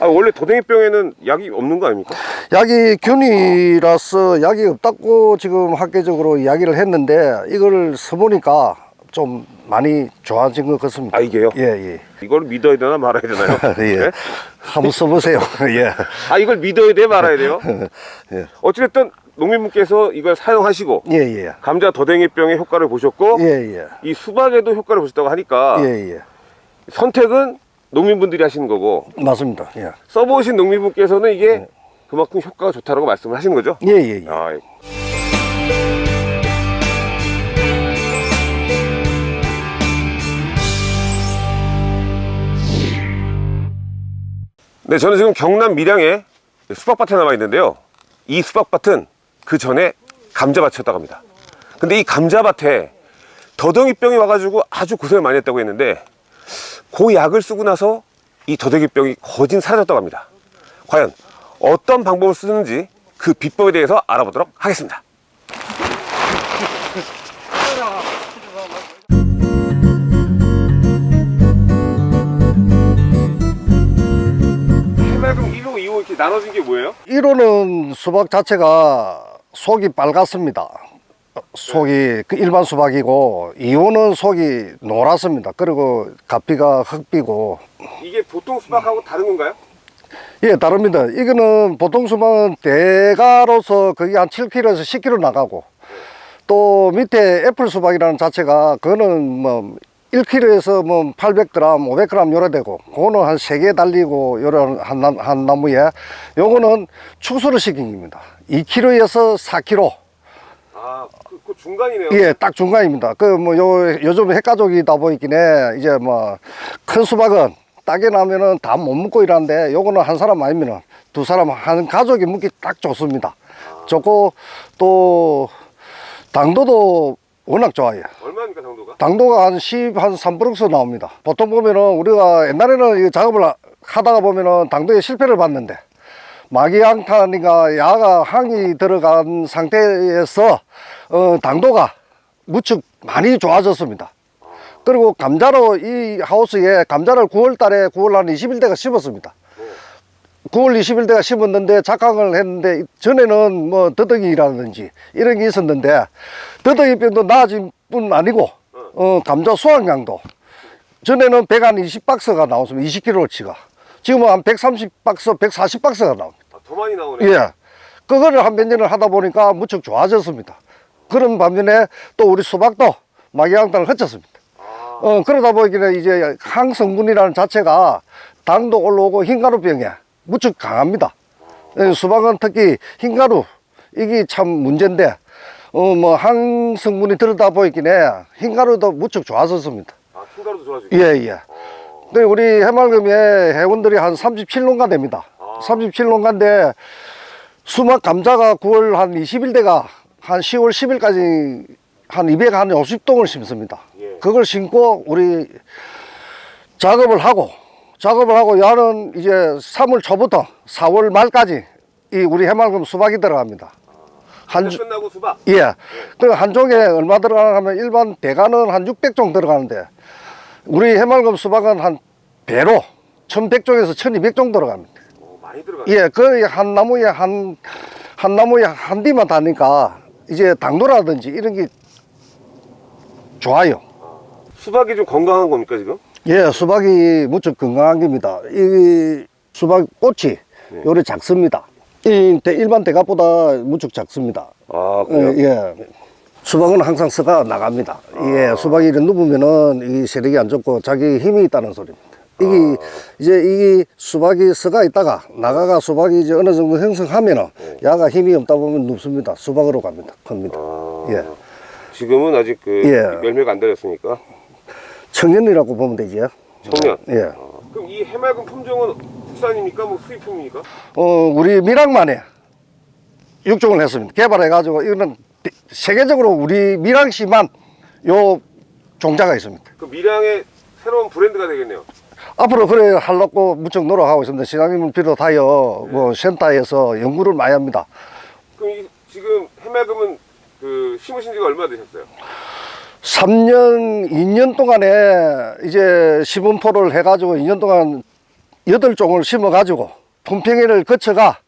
아, 원래 도댕이병에는 약이 없는 거 아닙니까? 약이 균이라서 약이 없다고 지금 학계적으로 이야기를 했는데 이걸 써보니까 좀 많이 좋아진 것 같습니다. 아, 이게요? 예, 예. 이걸 믿어야 되나 말아야 되나요? 예. 네? 한번 써보세요. 예. 아, 이걸 믿어야 돼 말아야 돼요? 예. 어찌됐든 농민분께서 이걸 사용하시고 예, 예. 감자 도댕이병의 효과를 보셨고 예, 예. 이 수박에도 효과를 보셨다고 하니까 예, 예. 선택은 농민분들이 하시는 거고 맞습니다. 예. 써보신 농민분께서는 이게 그만큼 효과가 좋다고 말씀을 하시는 거죠? 예, 예, 예. 아, 예. 네, 저는 지금 경남 밀양에 수박밭에 남아 있는데요. 이 수박밭은 그 전에 감자밭이었다고 합니다. 근데 이 감자밭에 더덩이병이 와가지고 아주 고생을 많이 했다고 했는데 그 약을 쓰고 나서 이 더덕이병이 거진 사라졌다고 합니다. 과연 어떤 방법을 쓰는지 그 비법에 대해서 알아보도록 하겠습니다. 해맑음 1호, 2호 이렇게 나눠진 게 뭐예요? 1호는 수박 자체가 속이 빨갛습니다. 속이 그 일반 수박이고 2호는 속이 노랗습니다. 그리고 가피가 흑비고 이게 보통 수박하고 다른 건가요? 예 다릅니다. 이거는 보통 수박은 대가로서 거의 한 7kg에서 10kg 나가고 또 밑에 애플 수박이라는 자체가 그거는 뭐 1kg에서 뭐 800g, 500g 요래 되고 그거는 한 3개 달리고 요런 한, 나- 한 나무에 요거는 축소를 시킨 겁니다 2kg에서 4kg 아, 그, 그 중간이네요. 예, 딱 중간입니다. 그 뭐 요 요즘 핵가족이다 보이기에 이제 뭐 큰 수박은 따게 나면은 다못 먹고 이러는데 요거는 한 사람 아니면은 두 사람 한 가족이 먹기 딱 좋습니다. 좋고 또 당도도 워낙 좋아요. 얼마입니까, 정도가? 당도가 한 10, 한 3%서 나옵니다. 보통 보면은 우리가 옛날에는 이 작업을 하다가 보면은 당도에 실패를 봤는데 마기양탄이가 야가 항이 들어간 상태에서 어, 당도가 무척 많이 좋아졌습니다. 그리고 감자로 이 하우스에 감자를 9월 달에 9월 한 20일대가 심었습니다. 9월 20일대가 심었는데 작황을 했는데 전에는 뭐 더덕이라든지 이런 게 있었는데 더덕이병도 나아진 뿐 아니고 어, 감자 수확량도 전에는 120박스가 나왔습니다. 20kg치가 지금은 한 130박스, 140박스가 나옵니다. 아, 더 많이 나오네. 예. 그거를 한 몇 년을 하다 보니까 무척 좋아졌습니다. 그런 반면에 또 우리 수박도 마기양탄을 흩쳤습니다. 어, 그러다 보니까 이제 항성분이라는 자체가 당도 올라오고 흰가루병에 무척 강합니다. 예, 수박은 특히 흰가루 이게 참 문제인데 어, 뭐 항성분이 들어다 보이기에 흰가루도 무척 좋아졌습니다. 아, 흰가루도 좋아지고. 예, 예. 근데 우리 해맑음에 회원들이 한 37농가 됩니다. 37농가인데 수막 감자가 9월 한 20일대가 한 10월 10일까지 한 250동을 심습니다. 예. 그걸 심고 우리 작업을 하고 작업을 하고 야는 이제 3월 초부터 4월 말까지 이 우리 해맑음 수박이 들어갑니다. 한 주, 끝나고 수박. 예. 그한 종에 얼마 들어가나 하면 일반 대가는 한 600종 들어가는데 우리 해맑음 수박은 한 배로 1100종에서 1200종 들어갑니다. 오, 많이 들어가. 예, 거의 한 나무에 한, 한 나무에 한 뒤만 다니까 이제 당도라든지 이런 게 좋아요. 수박이 좀 건강한 겁니까, 지금? 예, 수박이 무척 건강한 겁니다. 이 수박 꽃이 네. 요래 작습니다. 이 대- 일반 대가보다 무척 작습니다. 아, 그래요? 예, 예. 수박은 항상 서가 나갑니다. 예, 수박이 이렇게 누우면은 이 세력이 안 좋고 자기 힘이 있다는 소리입니다. 이게 이제 이 수박이 서가 있다가 나가가 수박이 이제 어느 정도 형성하면은 야가 힘이 없다 보면 눕습니다. 수박으로 갑니다. 큽니다. 아, 예. 지금은 아직 그 예. 열매가 안 달렸으니까. 청년이라고 보면 되죠. 청년. 예. 아, 그럼 이 해맑은 품종은 국산입니까? 뭐 수입품입니까? 어, 우리 밀양만에 육종을 했습니다. 개발해가지고 이거는 대- 세계적으로 우리 밀양시만 요 종자가 있습니다. 그 밀양의 새로운 브랜드가 되겠네요. 앞으로 그래 하려고 무척 노력하고 있습니다. 시장님을 비롯하여 뭐 센터에서 연구를 많이 합니다. 그럼 이 지금 해맑음은 그 심으신 지가 얼마 되셨어요? 3년, 2년 동안에 이제 시분포를 해가지고 2년 동안 여덟 종을 심어가지고 품평회를 거쳐가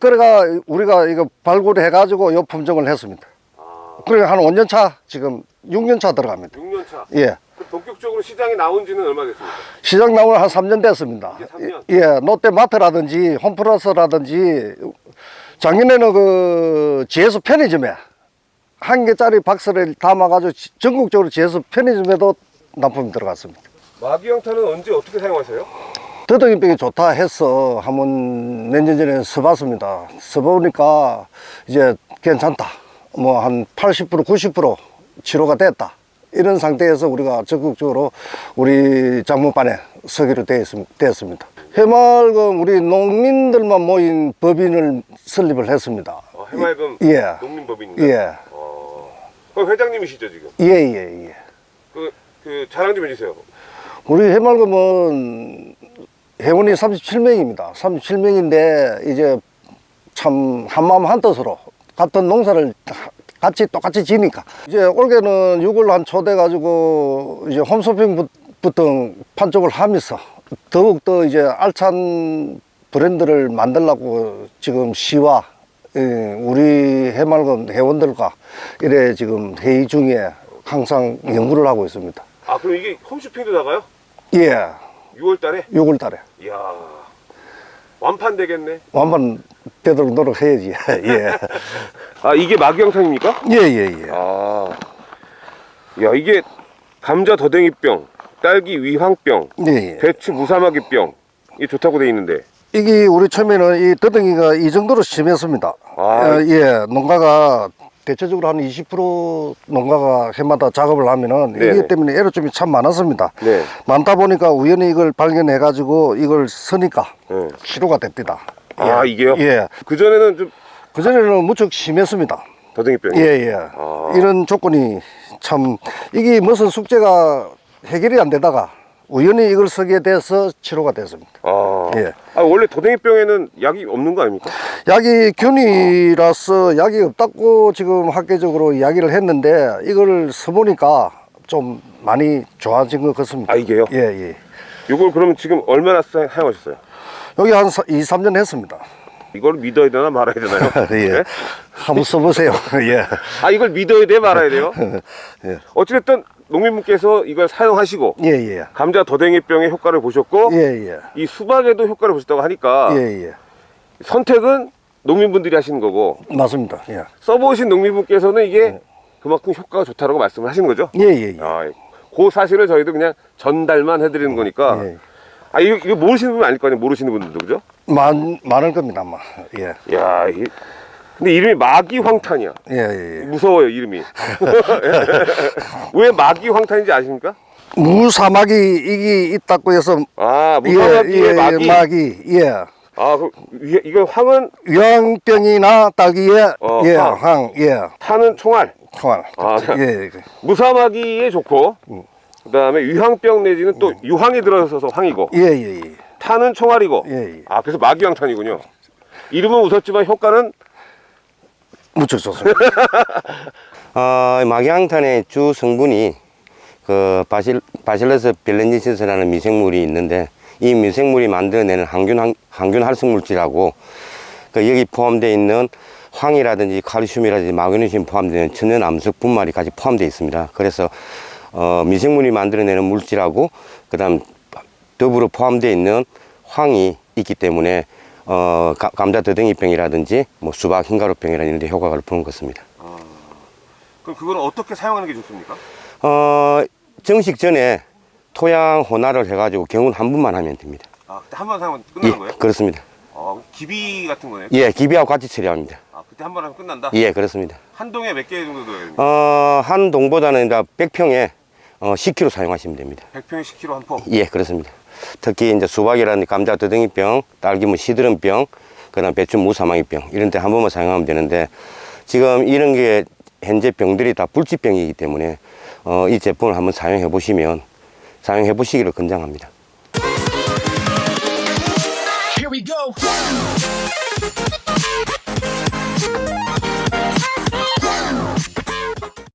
그래가 우리가 이거 발굴해 가지고 요 품종을 했습니다. 아, 그러니까 한 5년 차 지금 6년 차 들어갑니다. 6년 차. 예. 그 본격적으로 시장에 나온 지는 얼마 됐습니까? 시장 나오는 한 3년 됐습니다. 이제 3년? 예, 롯데마트라든지 홈플러스라든지 작년에는 그 GS 편의점에 한 개짜리 박스를 담아가지고 지- 전국적으로 GS 편의점에도 납품이 들어갔습니다. 마기영탄은 언제 어떻게 사용하세요? 더덕이병이 좋다 해서 한번 몇 년 전에 써봤습니다. 써보니까 이제 괜찮다. 뭐 한 80% 90% 치료가 됐다. 이런 상태에서 우리가 적극적으로 우리 장모반에 서기로 되었습니다. 해맑은 우리 농민들만 모인 법인을 설립을 했습니다. 어, 해맑음 예. 농민법인인가? 예. 어, 그 회장님이시죠 지금? 예, 예, 예. 그, 그 자랑 좀 해주세요. 우리 해맑음은 회원이 37명입니다. 37명인데 이제 참 한마음 한뜻으로 같은 농사를 같이 똑같이 지니까 이제 올해는 6월 한 초대 가지고 이제 홈쇼핑부터 판촉을 하면서 더욱더 이제 알찬 브랜드를 만들려고 지금 시와 예, 우리 해맑은 회원들과 이래 지금 회의 중에 항상 연구를 하고 있습니다. 아 그럼 이게 홈쇼핑도 나가요? 예, 6월 달에? 6월 달에. 이야 완판 되겠네. 완판 되도록 노력해야지. 예. 아 이게 마기영탄입니까? 예, 예, 예. 아, 야 이게 감자 더댕이병, 딸기 위황병, 예, 예. 배추 무사마귀병 이 좋다고 돼 있는데 이게 우리 처음에는 이 더덩이가 이 정도로 심했습니다. 아. 어, 예, 농가가 대체적으로 한 20% 농가가 해마다 작업을 하면은 네네. 이기 때문에 애로점이 참 많았습니다. 네. 많다 보니까 우연히 이걸 발견해 가지고 이걸 쓰니까 네. 치료가 됩니다. 아 이게요? 예. 그 전에는 좀 그 전에는 무척 심했습니다. 더댕이병이. 예, 예. 아. 이런 조건이 참 이게 무슨 숙제가 해결이 안 되다가 우연히 이걸 쓰게 돼서 치료가 됐습니다. 아, 예. 아 원래 더댕이병에는 약이 없는 거 아닙니까? 약이 균이라서 약이 없다고 지금 학계적으로 이야기를 했는데 이걸 써보니까 좀 많이 좋아진 것 같습니다. 아 이게요? 예, 예. 이걸 그러면 지금 얼마나 사- 사용하셨어요? 여기 한 2, 3년 했습니다. 이걸 믿어야 되나 말아야 되나요? 예. 네? 한번 써보세요. 예. 아 이걸 믿어야 돼 말아야 돼요? 예. 어찌됐든 농민분께서 이걸 사용하시고 예, 예. 감자 더댕이병의 효과를 보셨고 예, 예. 이 수박에도 효과를 보셨다고 하니까 예, 예. 선택은 농민분들이 하시는 거고 맞습니다. 예. 써보신 농민분께서는 이게 그만큼 효과가 좋다고 말씀을 하시는 거죠? 예, 예, 예. 아, 그 사실을 저희도 그냥 전달만 해드리는 거니까 예. 아 이거, 이거 모르시는 분 아닐 거 아니에요 모르시는 분들도 그죠? 많, 많을 겁니다, 아마. 예. 야 이게 근데 이름이 마기황탄이야 예, 예, 예. 무서워요 이름이 왜 마기황탄인지 아십니까? 무사막이 이게 있다고 해서 아 예, 무사마귀의 예, 마기 마기. 예. 아 그, 위- 이거 황은 유황병이나 딸기에 어, 예, 황. 황, 예, 타는 총알 총알. 아, 예, 예. 무사마귀에 좋고 그다음에 위황병 내지는 또 유황이 들어서서 황이고 예, 예, 예. 타는 총알이고 예, 예. 아 그래서 마귀 황탄이군요 이름은 웃었지만 효과는 무척 좋습니다. 어, 마기향탄의 주 성분이 그 바실, 바실러스 벨렌지시스라는 미생물이 있는데 이 미생물이 만들어내는 항균, 항- 항균 활성 물질하고 그 여기 포함되어 있는 황이라든지 칼슘이라든지 마그네슘 포함되는 천연 암석 분말이 같이 포함되어 있습니다. 그래서 어, 미생물이 만들어내는 물질하고 그 다음 더불어 포함되어 있는 황이 있기 때문에 어, 가- 감자 더덩이병이라든지 뭐 수박 흰가루병이라는 이런 데 효과를 보는 것입니다. 그럼 그거는 어떻게 사용하는 게 좋습니까? 어, 정식 전에 토양 혼화를 해가지고 경운 한 번만 하면 됩니다. 아 그때 한 번 사용하면 예, 끝나는 거예요? 그렇습니다. 어, 기비 같은 거네요? 예, 기비하고 같이 처리합니다. 아 그때 한 번 하면 끝난다? 예, 그렇습니다. 한 동에 몇 개 정도 넣어야 됩니까? 어, 한 동보다는 이제 100평에 어, 10kg 사용하시면 됩니다. 100평에 10kg 한 포. 예, 그렇습니다. 특히 이제 수박이라든지 감자 더덩이병, 딸기 뭐 시드름병, 그다음 배추 무사망이병 이런 데 한 번만 사용하면 되는데 지금 이런 게 현재 병들이 다 불치병이기 때문에 어, 이 제품을 한번 사용해 보시면 사용해 보시기를 권장합니다.